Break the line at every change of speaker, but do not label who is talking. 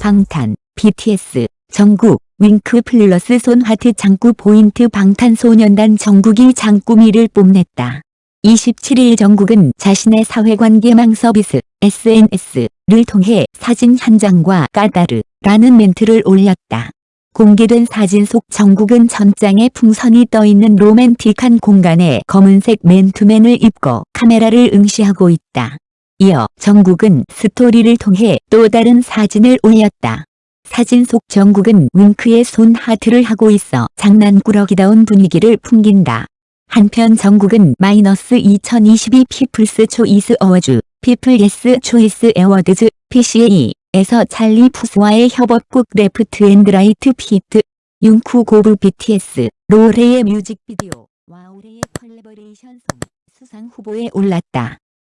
방탄, BTS, 정국, 윙크 플러스 손하트 장구 포인트 방탄소년단 정국이 장꾸미를 뽐냈다. 27일 정국은 자신의 사회관계망 서비스 SNS를 통해 사진 한 장과 까다르 라는 멘트를 올렸다. 공개된 사진 속 정국은 전장에 풍선이 떠있는 로맨틱한 공간에 검은색 맨투맨을 입고 카메라를 응시하고 있다. 이어 정국은 스토리를 통해 또 다른 사진을 올렸다. 사진 속 정국은 윙크의 손 하트를 하고 있어 장난꾸러기다운 분위기를 풍긴다. 한편 정국은 마이너스 2022 People's Choice Awards, People's Choice Awards, PCA, 에서 찰리 푸스와의 협업곡 Left and Right feat, Jung Kook of BTS, 로 올해의 뮤직비디오, 와 올해의 collaboration song 수상 후보에 올랐다.